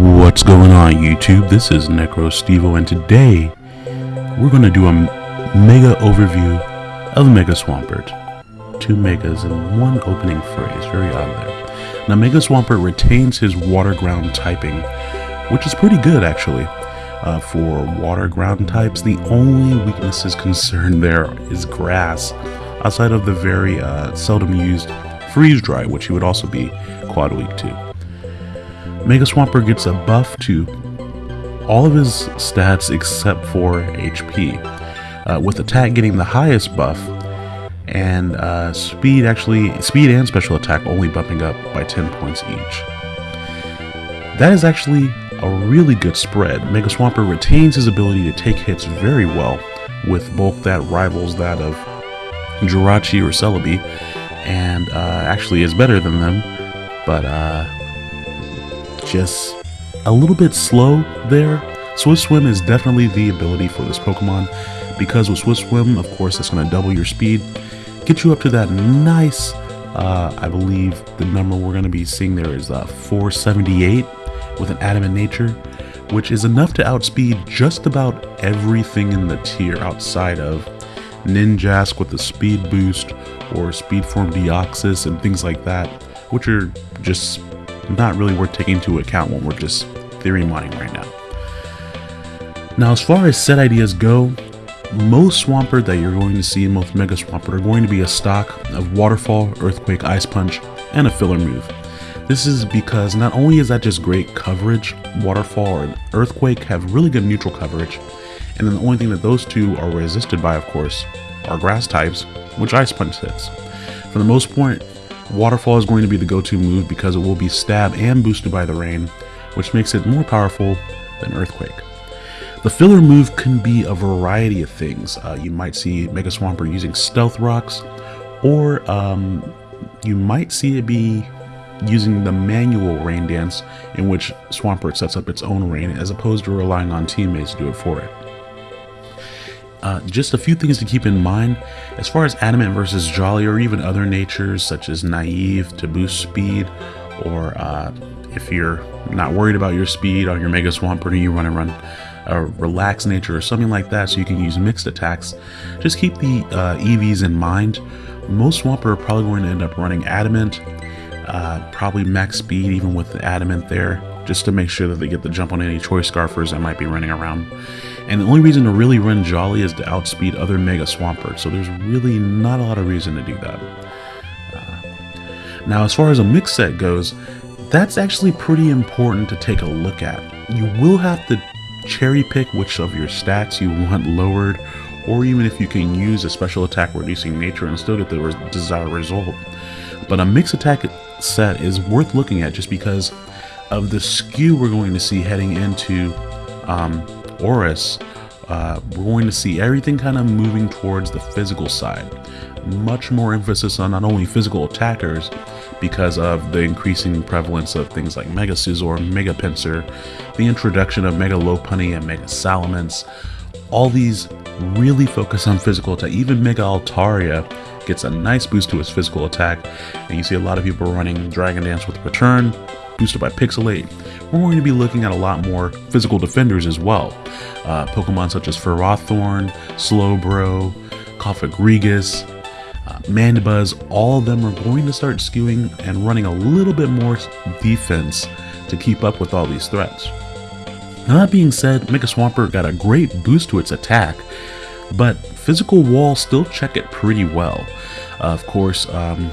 What's going on YouTube? This is Necro Stevo and today we're going to do a mega overview of Mega Swampert. Two megas in one opening phrase, very odd there. Now Mega Swampert retains his water ground typing, which is pretty good actually. Uh, for water ground types, the only weaknesses concerned there is grass, outside of the very uh, seldom used freeze dry, which he would also be quad weak to. Mega Swampert gets a buff to all of his stats except for HP, uh, with attack getting the highest buff, and uh, speed actually, speed and special attack only bumping up by 10 points each. That is actually a really good spread. Mega Swampert retains his ability to take hits very well, with both that rivals that of Jirachi or Celebi, and uh, actually is better than them, but uh, just a little bit slow there. Swift Swim is definitely the ability for this Pokemon because with Swift Swim, of course, it's going to double your speed, get you up to that nice, uh, I believe the number we're going to be seeing there is uh, 478 with an Adamant Nature, which is enough to outspeed just about everything in the tier outside of Ninjask with the speed boost or Speed Form Deoxys and things like that, which are just not really worth taking into account when we're just theory mining right now. Now, as far as set ideas go, most Swampert that you're going to see in most Mega Swampert are going to be a stock of Waterfall, Earthquake, Ice Punch, and a filler move. This is because not only is that just great coverage, Waterfall and Earthquake have really good neutral coverage, and then the only thing that those two are resisted by, of course, are grass types, which Ice Punch hits. For the most part, Waterfall is going to be the go-to move because it will be stab and boosted by the rain, which makes it more powerful than Earthquake. The filler move can be a variety of things. Uh, you might see Mega Swampert using Stealth Rocks, or um, you might see it be using the manual rain dance in which Swampert sets up its own rain as opposed to relying on teammates to do it for it. Uh, just a few things to keep in mind. As far as adamant versus jolly or even other natures such as naive to boost speed or uh, if you're not worried about your speed on your mega swampert or you run and run a relaxed nature or something like that so you can use mixed attacks just keep the uh, evs in mind. Most swampert are probably going to end up running adamant uh, probably max speed even with the adamant there just to make sure that they get the jump on any choice scarfers that might be running around and the only reason to really run Jolly is to outspeed other Mega Swampert, so there's really not a lot of reason to do that. Uh, now, as far as a mix set goes, that's actually pretty important to take a look at. You will have to cherry pick which of your stats you want lowered, or even if you can use a special attack reducing nature and still get the desired result. But a mix attack set is worth looking at just because of the skew we're going to see heading into um, ORAS, uh, we're going to see everything kind of moving towards the physical side. Much more emphasis on not only physical attackers, because of the increasing prevalence of things like Mega Scizor, Mega Pinsir, the introduction of Mega Lopunny and Mega Salamence. All these really focus on physical attack. Even Mega Altaria gets a nice boost to its physical attack, and you see a lot of people running Dragon Dance with Return, boosted by Pixilate, we're going to be looking at a lot more physical defenders as well. Uh, Pokemon such as Ferrothorn, Slowbro, Cofagrigus, uh, Mandibuzz, all of them are going to start skewing and running a little bit more defense to keep up with all these threats. Now that being said, Mega Swampert got a great boost to its attack, but physical walls still check it pretty well. Uh, of course, um,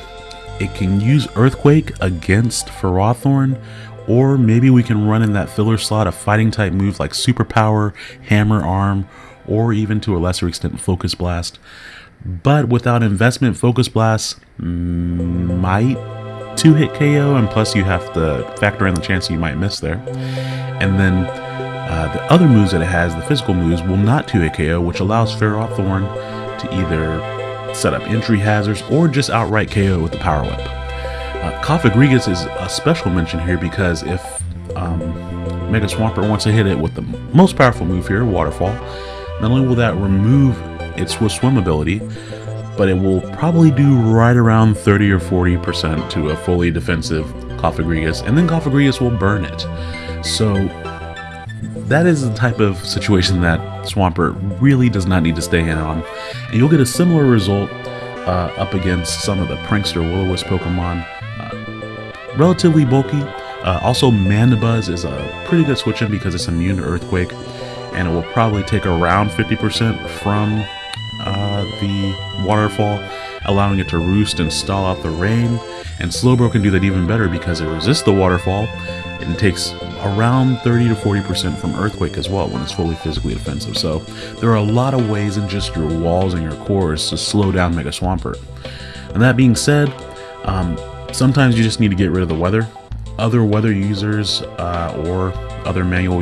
it can use Earthquake against Ferrothorn, or maybe we can run in that filler slot a fighting type move like Superpower, Hammer Arm, or even to a lesser extent Focus Blast. But without investment, Focus Blast might 2-hit KO, and plus you have to factor in the chance you might miss there. And then uh, the other moves that it has, the physical moves, will not 2-hit KO, which allows Ferrothorn to either set up entry hazards, or just outright KO with the Power Whip. Uh, Cofagrigus is a special mention here because if um, Mega Swampert wants to hit it with the most powerful move here, Waterfall, not only will that remove its Swift Swim ability, but it will probably do right around 30 or 40% to a fully defensive Cofagrigus, and then Cofagrigus will burn it. So that is the type of situation that Swampert really does not need to stay in on. And you'll get a similar result uh, up against some of the Prankster Will-O-Wisp Pokemon. Uh, relatively bulky. Uh, also, Mandibuzz is a pretty good switch in because it's immune to Earthquake, and it will probably take around 50% from uh, the waterfall, allowing it to roost and stall out the rain. And Slowbro can do that even better because it resists the waterfall and takes around 30 to 40% from Earthquake as well when it's fully physically defensive. So there are a lot of ways in just your walls and your cores to slow down Mega Swampert. And that being said, um, sometimes you just need to get rid of the weather. Other weather users uh, or other manual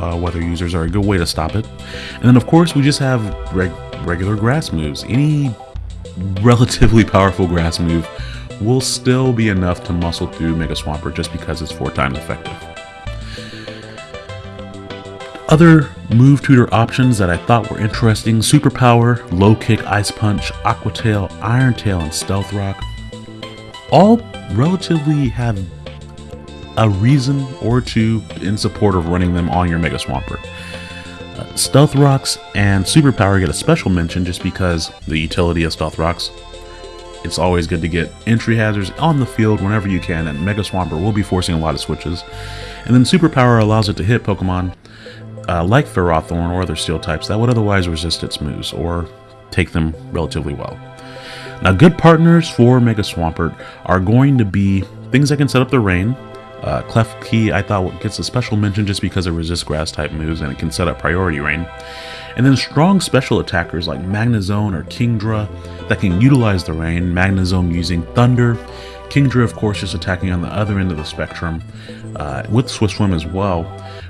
uh, weather users are a good way to stop it. And then of course we just have reg regular grass moves. Any relatively powerful grass move will still be enough to muscle through Mega Swampert just because it's four times effective. Other move tutor options that I thought were interesting, Superpower, Low Kick, Ice Punch, Aqua Tail, Iron Tail, and Stealth Rock, all relatively have a reason or two in support of running them on your Mega Swampert. Uh, Stealth Rocks and Superpower get a special mention just because the utility of Stealth Rocks. It's always good to get entry hazards on the field whenever you can, and Mega Swampert will be forcing a lot of switches. And then Superpower allows it to hit Pokemon uh, like Ferrothorn or other steel types that would otherwise resist its moves or take them relatively well. Now, good partners for Mega Swampert are going to be things that can set up the rain. Uh, Klefki, I thought, gets a special mention just because it resists grass type moves and it can set up priority rain. And then strong special attackers like Magnezone or Kingdra that can utilize the rain. Magnezone using Thunder. Kingdra, of course, just attacking on the other end of the spectrum uh, with Swift Swim as well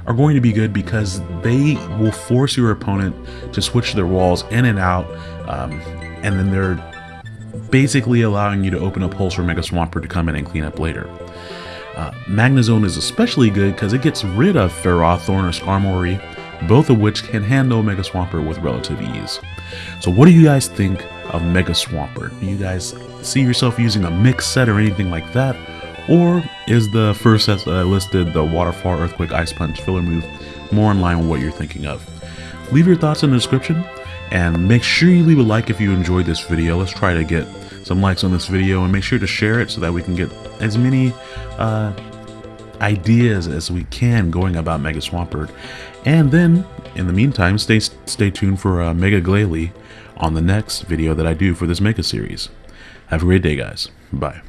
are going to be good because they will force your opponent to switch their walls in and out, um, and then they're basically allowing you to open up holes for Mega Swampert to come in and clean up later. Uh, Magnezone is especially good because it gets rid of Ferrothorn or Skarmory, both of which can handle Mega Swampert with relative ease. So what do you guys think of Mega Swampert? Do you guys see yourself using a mix set or anything like that? Or is the first set that I listed, the Waterfall, Earthquake, Ice Punch filler move, more in line with what you're thinking of? Leave your thoughts in the description, and make sure you leave a like if you enjoyed this video. Let's try to get some likes on this video, and make sure to share it so that we can get as many uh, ideas as we can going about Mega Swampert. And then, in the meantime, stay, stay tuned for uh, Mega Glalie on the next video that I do for this Mega series. Have a great day, guys. Bye.